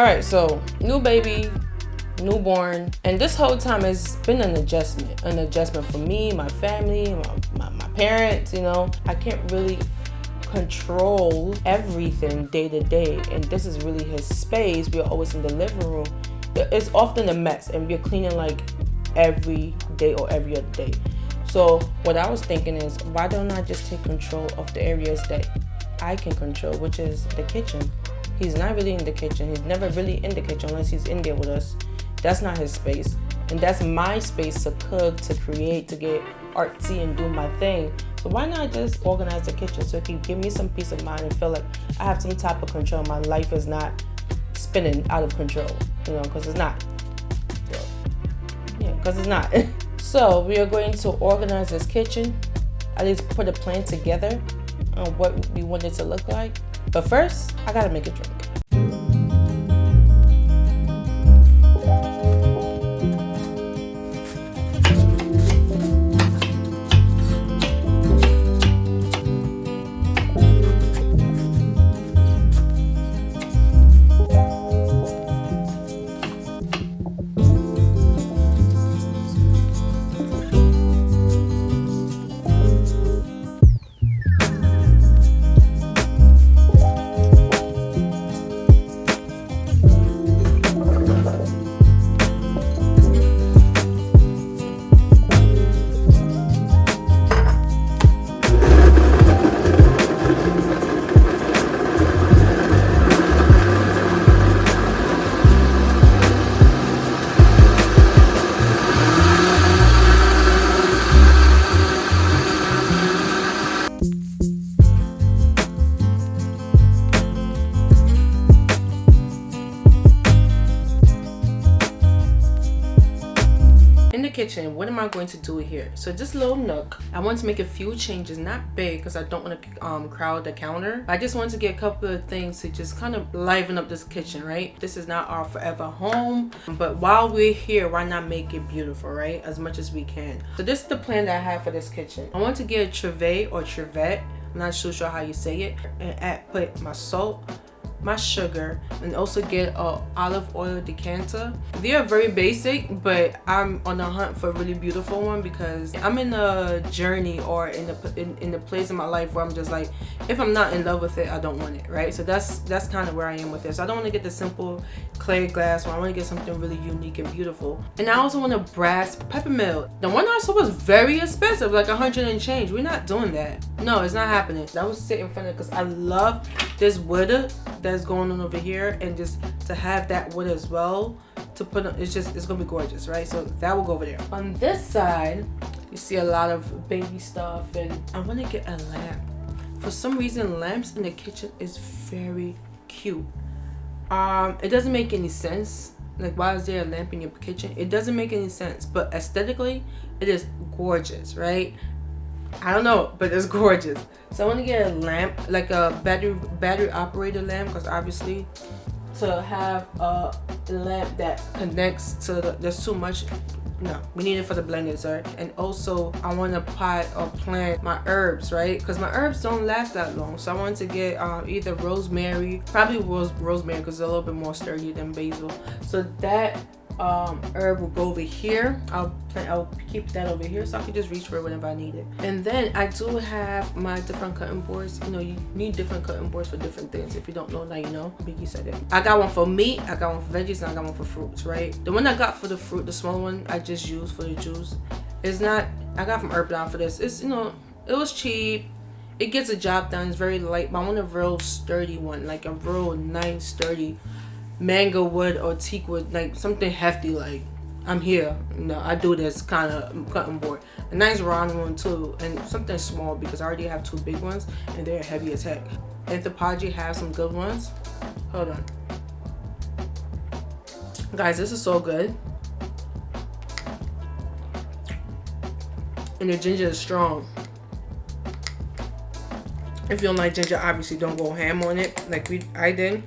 All right, so new baby, newborn, and this whole time has been an adjustment. An adjustment for me, my family, my, my, my parents, you know. I can't really control everything day to day and this is really his space we're always in the living room it's often a mess and we're cleaning like every day or every other day so what i was thinking is why don't i just take control of the areas that i can control which is the kitchen he's not really in the kitchen he's never really in the kitchen unless he's in there with us that's not his space and that's my space to cook to create to get artsy and do my thing so why not just organize the kitchen so it can give me some peace of mind and feel like I have some type of control. My life is not spinning out of control, you know, because it's not. Yeah, because it's not. so we are going to organize this kitchen. At least put a plan together on what we want it to look like. But first, I gotta make a drink. Going to do it here? So this little nook. I want to make a few changes not big because i don't want to um, crowd the counter. I just want to get a couple of things to just kind of liven up this kitchen right? This is not our forever home but while we're here why not make it beautiful right? As much as we can. So this is the plan that i have for this kitchen. I want to get a trivet or trivet i'm not so sure how you say it. And add put my salt my sugar and also get a olive oil decanter. They are very basic but i'm on a hunt for a really beautiful one because i'm in a journey or in the in, in the place in my life where i'm just like if i'm not in love with it i don't want it right? So that's that's kind of where i am with this i don't want to get the simple clear glass one. I want to get something really unique and beautiful. And i also want a brass peppermill the one i saw was very expensive like a hundred and change. We're not doing that. No it's not happening. That was sitting in front of because i love this wood that's going on over here and just to have that wood as well to put on it's just it's gonna be gorgeous right? So that will go over there. On this side you see a lot of baby stuff and i want to get a lamp. For some reason lamps in the kitchen is very cute. Um it doesn't make any sense. Like why is there a lamp in your kitchen? It doesn't make any sense but aesthetically it is gorgeous right I don't know, but it's gorgeous. So I want to get a lamp, like a battery battery operated lamp, because obviously to have a lamp that connects to the, there's too much no we need it for the blenders right and also i want to pot or plant my herbs right? Because my herbs don't last that long. So i want to get um, either rosemary probably rose rosemary because it's a little bit more sturdy than basil. So that um, herb will go over here. I'll I'll keep that over here so I can just reach for it whenever I need it. And then I do have my different cutting boards. You know, you need different cutting boards for different things. If you don't know, now you know. Biggie said it. I got one for meat, I got one for veggies, and I got one for fruits, right? The one I got for the fruit, the small one, I just use for the juice. It's not, I got from Herbalife for this. It's, you know, it was cheap it gets a job done it's very light but i want a real sturdy one like a real nice sturdy mango wood or teak wood, like something hefty like I'm here. You know, I do this kind of cutting board. A nice round one too, and something small because I already have two big ones and they're heavy as heck. Anthropologie has some good ones. Hold on. Guys, this is so good. And the ginger is strong. If you don't like ginger, obviously don't go ham on it like we I did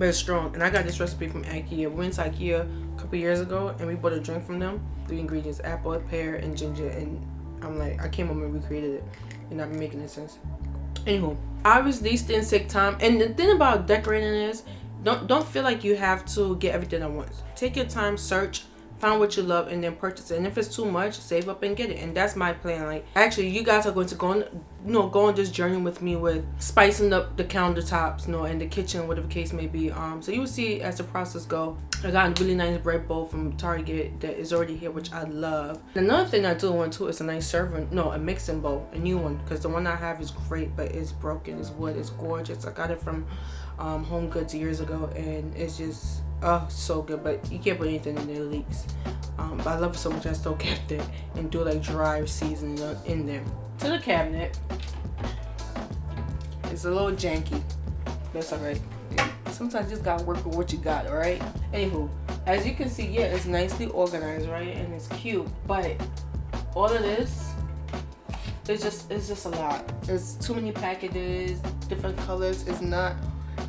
but it's strong. And I got this recipe from Ikea. We went to Ikea a couple years ago and we bought a drink from them. Three ingredients, apple, pear, and ginger. And I'm like, I came home and recreated it. And not making any sense. Anywho, obviously these things take time. And the thing about decorating is, don't don't feel like you have to get everything at once take your time search find what you love and then purchase it. And if it's too much save up and get it. And that's my plan. Like actually you guys are going to go on you know go on this journey with me with spicing up the countertops you know and the kitchen whatever case may be. Um so you will see as the process go. I got a really nice bread bowl from target that is already here which i love. Another thing i do want to is a nice serving no a mixing bowl a new one. Because the one i have is great but it's broken. It's wood. It's gorgeous. I got it from um, home goods years ago and it's just oh so good but you can't put anything in there leaks. Um, but i love it so much i still kept it and do like dry seasoning in there. To the cabinet. It's a little janky. That's all right. Sometimes you just gotta work with what you got all right? Anywho as you can see yeah it's nicely organized right? And it's cute but all of this it's just it's just a lot. It's too many packages different colors. It's not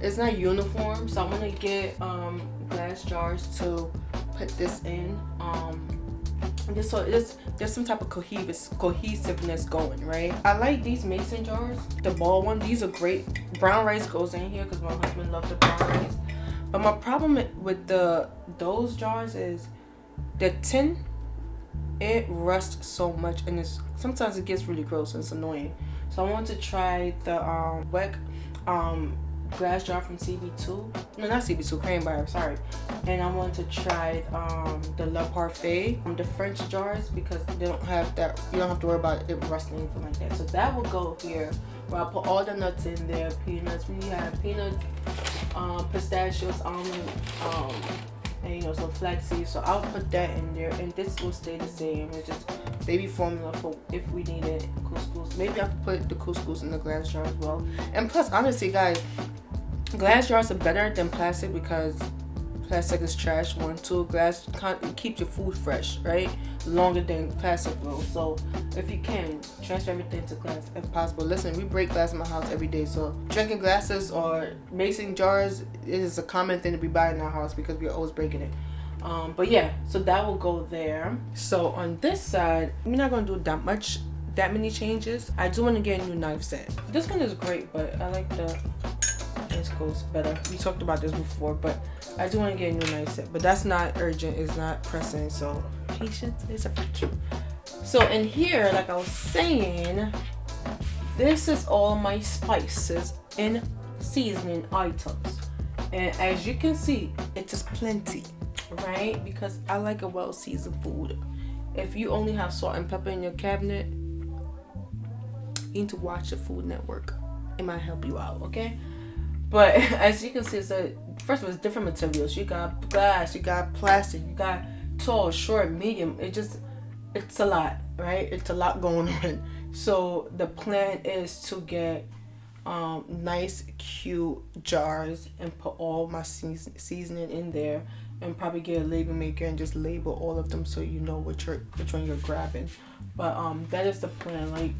it's not uniform so i'm gonna get um glass jars to put this in. Um this so this there's some type of cohesive cohesiveness going right? I like these mason jars the ball one. These are great. Brown rice goes in here because my husband loves the brown rice. But my problem with the those jars is the tin it rusts so much and it's sometimes it gets really gross and it's annoying. So i want to try the um um glass jar from CB2. No, not CB2, Crane Bar, sorry. And I want to try um, the Le Parfait, um, the French jars, because they don't have that, you don't have to worry about it rusting anything like that. So that will go here, where I'll put all the nuts in there, peanuts. We have peanuts, um, pistachios, almond, um, and you know some flaxseed so i'll put that in there and this will stay the same. It's just baby formula for if we need it couscous. Maybe i can put the couscous in the glass jar as well. And plus honestly guys glass jars are better than plastic because plastic is trash one two glass keeps your food fresh right? Longer than plastic will. So if you can transfer everything to glass if possible. Listen we break glass in my house every day so drinking glasses or mason jars is a common thing to be buying in our house because we're always breaking it. Um, but yeah so that will go there. So on this side we're not gonna do that much that many changes. I do want to get a new knife set. This one is great but i like the this goes better. We talked about this before but i do want to get a new knife set but that's not urgent it's not pressing so patience is a virtue. So in here like i was saying this is all my spices and seasoning items. And as you can see it is plenty right? Because i like a well seasoned food. If you only have salt and pepper in your cabinet you need to watch the food network. It might help you out okay but as you can see, it's a first of all, it's different materials. You got glass, you got plastic, you got tall, short, medium. It just, it's a lot, right? It's a lot going on. So the plan is to get um, nice, cute jars and put all my seasoning in there and probably get a label maker and just label all of them so you know which, which one you're grabbing. But um, that is the plan. Like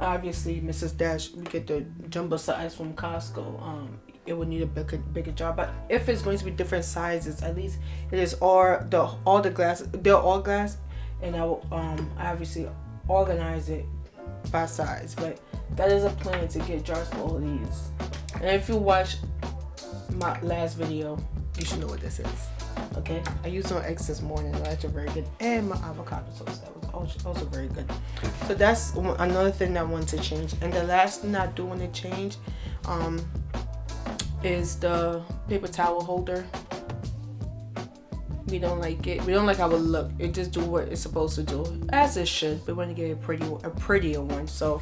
obviously Mrs. Dash we get the jumbo size from Costco um it would need a bigger bigger jar but if it's going to be different sizes at least it is all the all the glass they're all glass and I will um obviously organize it by size. But that is a plan to get jars for all these. And if you watch my last video you should know what this is okay? I used some eggs this morning that's very good and my avocado toast that was also, very good. So that's another thing i want to change. And the last thing i do want to change um is the paper towel holder. We don't like it. We don't like how it look. It just do what it's supposed to do as it should. We want to get a pretty a prettier one. So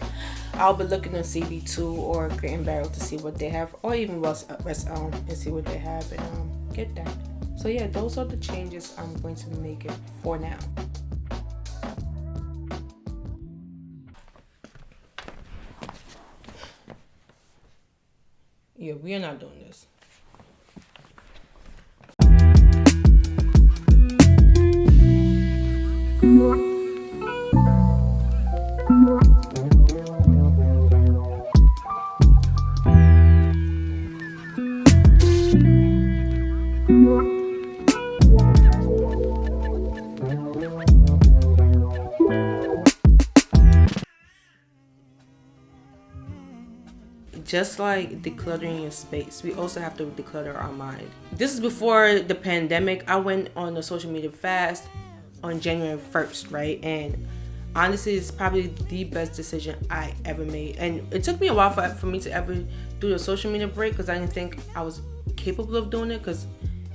i'll be looking at cb2 or and Barrel to see what they have or even west, west elm and see what they have and um, get that. So yeah, those are the changes I'm going to be making for now. Yeah, we are not doing this. Mm -hmm. Just like decluttering your space, we also have to declutter our mind. This is before the pandemic. I went on a social media fast on January 1st, right? And honestly, it's probably the best decision I ever made. And it took me a while for, for me to ever do the social media break because I didn't think I was capable of doing it because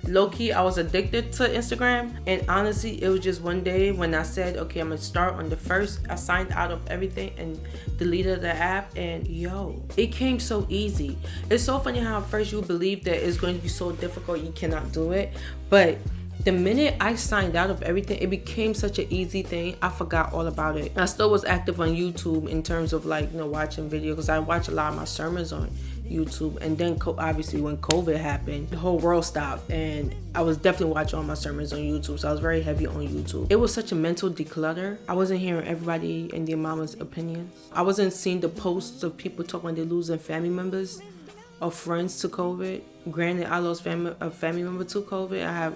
low key I was addicted to Instagram and honestly it was just one day when I said okay I'm gonna start on the first I signed out of everything and deleted the app and yo it came so easy it's so funny how at first you believe that it's going to be so difficult you cannot do it but the minute I signed out of everything, it became such an easy thing. I forgot all about it. I still was active on YouTube in terms of like, you know, watching videos because I watch a lot of my sermons on YouTube. And then obviously when COVID happened, the whole world stopped and I was definitely watching all my sermons on YouTube. So I was very heavy on YouTube. It was such a mental declutter. I wasn't hearing everybody and their mama's opinions. I wasn't seeing the posts of people talking they're losing family members or friends to COVID. Granted, I lost family, a family member to COVID. I have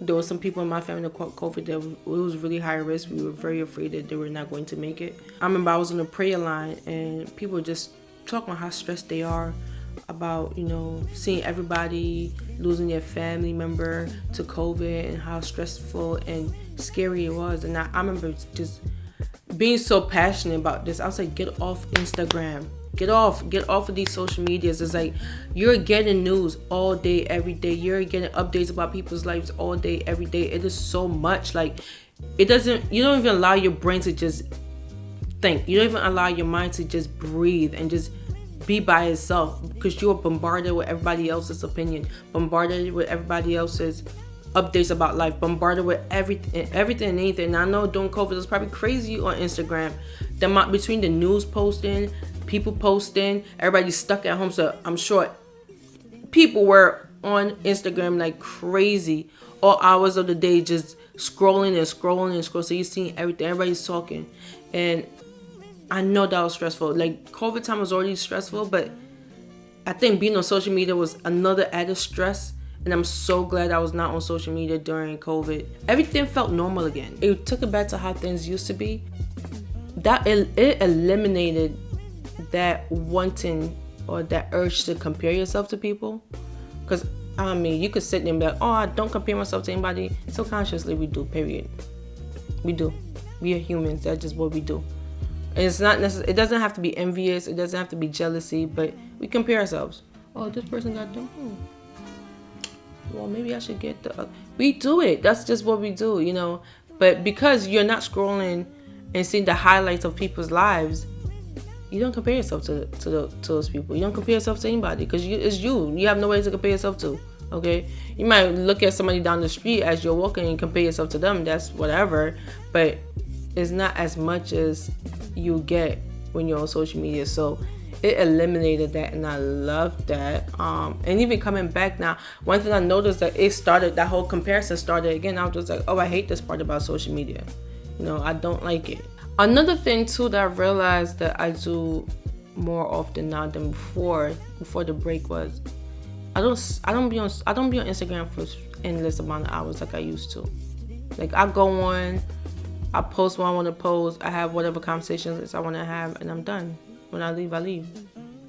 there were some people in my family that caught COVID that it was really high risk. We were very afraid that they were not going to make it. I remember I was on the prayer line and people just talking how stressed they are about you know seeing everybody losing their family member to COVID and how stressful and scary it was. And I, I remember just being so passionate about this. I was like, get off Instagram. Get off. Get off of these social medias. It's like you're getting news all day, every day. You're getting updates about people's lives all day, every day. It is so much. Like it doesn't you don't even allow your brain to just think. You don't even allow your mind to just breathe and just be by itself because you're bombarded with everybody else's opinion, bombarded with everybody else's updates about life, bombarded with everything, everything and anything. And I know during COVID, it was probably crazy on Instagram. The between the news posting, people posting, everybody stuck at home. So I'm sure people were on Instagram like crazy all hours of the day, just scrolling and scrolling and scrolling. So you're seeing everything, everybody's talking, and I know that was stressful. Like COVID time was already stressful, but I think being on social media was another added stress. And I'm so glad I was not on social media during COVID. Everything felt normal again. It took it back to how things used to be. That it, it eliminated that wanting or that urge to compare yourself to people. Because I mean, you could sit there and be like, oh, I don't compare myself to anybody. Subconsciously, we do, period. We do. We are humans. That's just what we do it's not necessary. It doesn't have to be envious. It doesn't have to be jealousy. But we compare ourselves. Oh, this person got them. Hmm. Well, maybe I should get the. We do it. That's just what we do, you know. But because you're not scrolling and seeing the highlights of people's lives, you don't compare yourself to to, the, to those people. You don't compare yourself to anybody because it's you. You have no way to compare yourself to. Okay, you might look at somebody down the street as you're walking and compare yourself to them. That's whatever. But it's not as much as you get when you're on social media. So it eliminated that and I love that. Um, and even coming back now, one thing I noticed that it started that whole comparison started again. I was just like, oh, I hate this part about social media. You know, I don't like it. Another thing too that I realized that I do more often now than before, before the break was, I don't, I don't be on, I don't be on Instagram for endless amount of hours like I used to. Like I go on, I post what I want to post. I have whatever conversations I want to have, and I'm done. When I leave, I leave.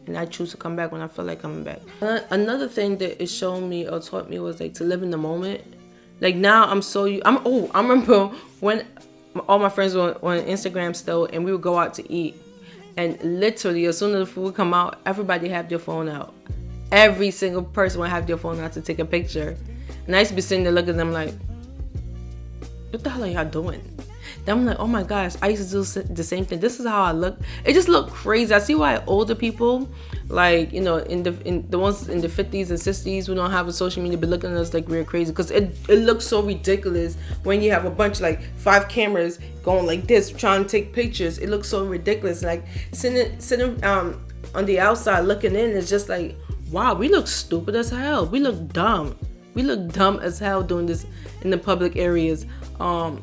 And I choose to come back when I feel like coming back. Uh, another thing that it showed me or taught me was like to live in the moment. Like now, I'm so I'm oh I remember when all my friends were on Instagram still, and we would go out to eat, and literally as soon as the food would come out, everybody have their phone out. Every single person would have their phone out to take a picture, and I used to be sitting there looking at them like, "What the hell are y'all doing?" Then I'm like, oh my gosh, I used to do the same thing. This is how I look. It just looked crazy. I see why older people, like you know, in the in the ones in the 50s and 60s who don't have a social media, be looking at us like we're crazy because it it looks so ridiculous when you have a bunch like five cameras going like this trying to take pictures. It looks so ridiculous. Like sitting sitting um on the outside looking in it's just like wow, we look stupid as hell. We look dumb. We look dumb as hell doing this in the public areas. Um,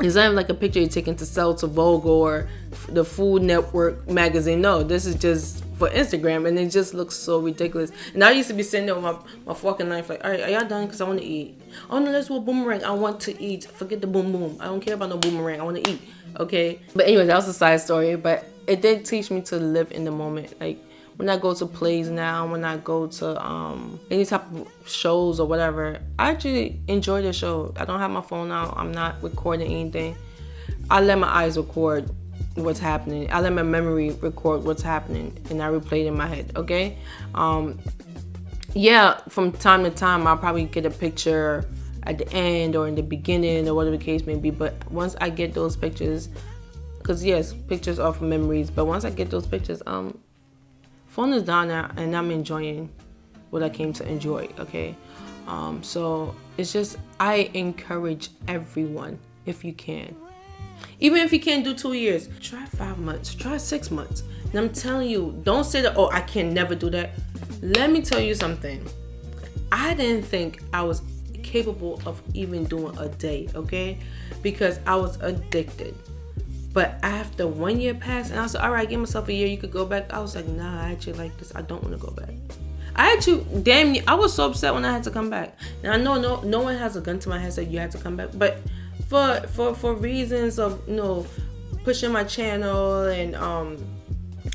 it's not like a picture you're taking to sell to Vogue or the Food Network magazine. No, this is just for Instagram, and it just looks so ridiculous. And I used to be sitting there with my, my and knife, like, all right, are y'all done? Because I want to eat. Oh, no, let's do a boomerang. I want to eat. Forget the boom boom. I don't care about no boomerang. I want to eat. Okay. But anyway, that was a side story. But it did teach me to live in the moment. Like, when I go to plays now, when I go to um, any type of shows or whatever, I actually enjoy the show. I don't have my phone out. I'm not recording anything. I let my eyes record what's happening. I let my memory record what's happening, and I replay it in my head. Okay. Um, yeah, from time to time, I'll probably get a picture at the end or in the beginning or whatever the case may be. But once I get those pictures, because yes, pictures are for memories. But once I get those pictures, um, phone is down and I'm enjoying what I came to enjoy. Okay, um, so it's just I encourage everyone if you can. Even if you can't do two years, try five months, try six months. And I'm telling you, don't say that, oh, I can never do that. Let me tell you something. I didn't think I was capable of even doing a day, okay? Because I was addicted. But after one year passed, and I was like, all right, give myself a year, you could go back. I was like, nah, I actually like this. I don't want to go back. I actually, damn, I was so upset when I had to come back. And I know no, no one has a gun to my head said you had to come back, but for for for reasons of you know pushing my channel and um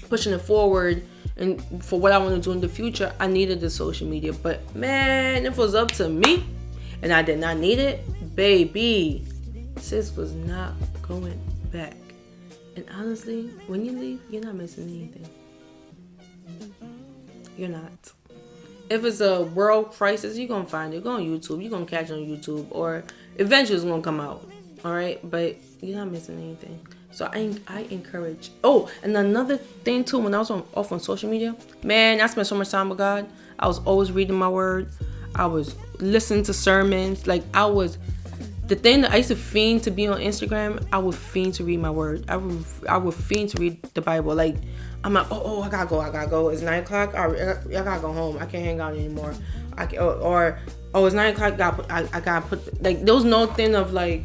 pushing it forward and for what I want to do in the future, I needed the social media. But man, if it was up to me and I did not need it, baby, sis was not going back. And honestly, when you leave, you're not missing anything. You're not. If it's a world crisis, you're gonna find it. Go on YouTube. You're gonna catch it on YouTube, or eventually it's gonna come out. All right, but you're not missing anything. So I I encourage. Oh, and another thing too, when I was on off on social media, man, I spent so much time with God. I was always reading my word. I was listening to sermons. Like I was the thing that I used to fiend to be on Instagram, I would fiend to read my word. I would I would fiend to read the Bible. Like I'm like, oh, oh I gotta go, I gotta go. It's nine o'clock. I, I gotta go home. I can't hang out anymore. I can, or, or oh, it's nine o'clock. I gotta put, I, I gotta put like there was no thing of like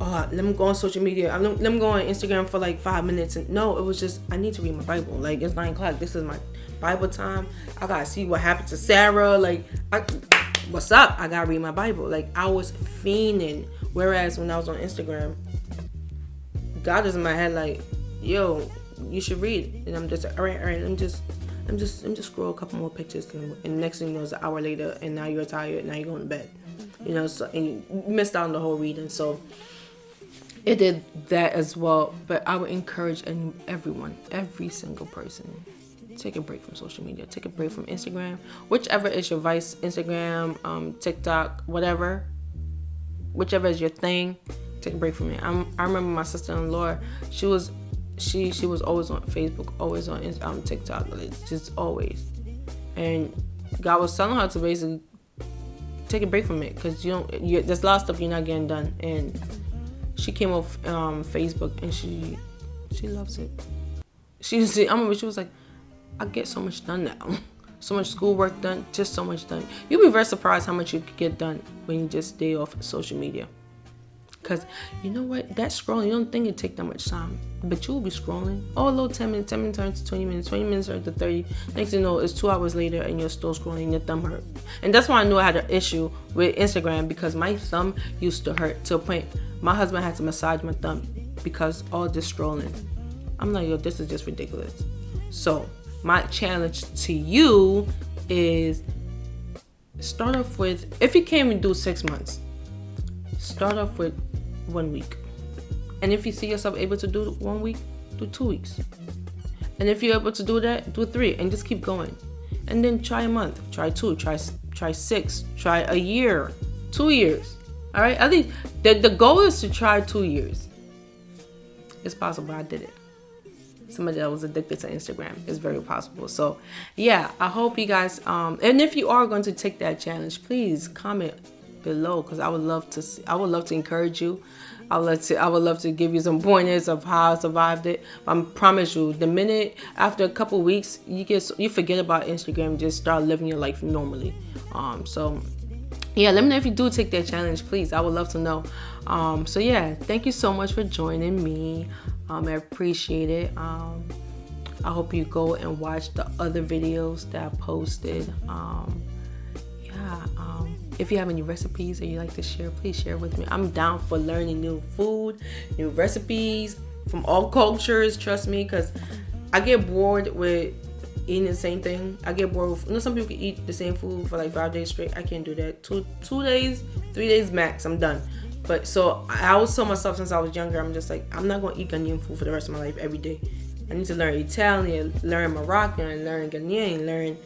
oh, let me go on social media. Let me go on Instagram for like five minutes. And no, it was just I need to read my Bible. Like it's nine o'clock. This is my Bible time. I gotta see what happened to Sarah. Like, I, what's up? I gotta read my Bible. Like I was fiending. Whereas when I was on Instagram, God is in my head. Like, yo, you should read. And I'm just all right, all right. I'm just. I'm just I'm just scroll a couple more pictures and, and next thing you know it's an hour later and now you're tired now you're going to bed mm-hmm. you know so and you missed out on the whole reading so it did that as well but i would encourage and everyone every single person take a break from social media. Take a break from instagram. Whichever is your vice instagram um, tiktok whatever whichever is your thing take a break from it. I'm, i remember my sister-in-law she was she she was always on facebook always on um, tiktok just always. And god was telling her to basically take a break from it because you don't you, there's a lot of stuff you're not getting done. And she came off um, Facebook and she she loves it. She I remember she was like, I get so much done now. so much schoolwork done, just so much done. You'll be very surprised how much you get done when you just stay off social media. Cause you know what? That scrolling, you don't think it take that much time. But you will be scrolling. Oh, a little 10 minutes, 10 minutes turns to 20 minutes, 20 minutes turns to 30. Next you know, it's two hours later and you're still scrolling and your thumb hurt. And that's why I knew I had an issue with Instagram because my thumb used to hurt to a point my husband had to massage my thumb because all this scrolling. I'm like, yo, this is just ridiculous. So my challenge to you is start off with if you can't even do six months, start off with one week. And if you see yourself able to do one week, do two weeks. And if you're able to do that, do three and just keep going. And then try a month, try two, try try six, try a year, two years. All right, I think the, the goal is to try two years. It's possible I did it. Somebody that was addicted to Instagram is very possible. So, yeah, I hope you guys. Um, and if you are going to take that challenge, please comment below because I would love to. See, I would love to encourage you. I would love to. I would love to give you some pointers of how I survived it. I promise you, the minute after a couple weeks, you get you forget about Instagram, just start living your life normally. Um, so yeah let me know if you do take that challenge please i would love to know um, so yeah thank you so much for joining me um, i appreciate it um, i hope you go and watch the other videos that i posted um, yeah um, if you have any recipes that you like to share please share with me i'm down for learning new food new recipes from all cultures trust me because i get bored with eating the same thing. I get bored with. You know, some people can eat the same food for like five days straight. I can't do that. Two two days, three days max. I'm done. But so I always told myself since I was younger, I'm just like I'm not gonna eat Ghanaian food for the rest of my life every day. I need to learn Italian, learn Moroccan, learn Ghanaian, learn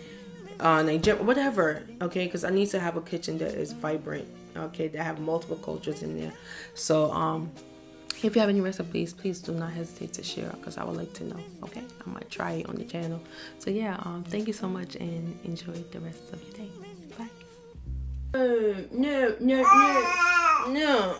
uh, Nigerian, whatever. Okay, because I need to have a kitchen that is vibrant. Okay, that have multiple cultures in there. So um, if you have any recipes please do not hesitate to share because i would like to know okay i might try it on the channel so yeah um thank you so much and enjoy the rest of your day bye uh, no no no no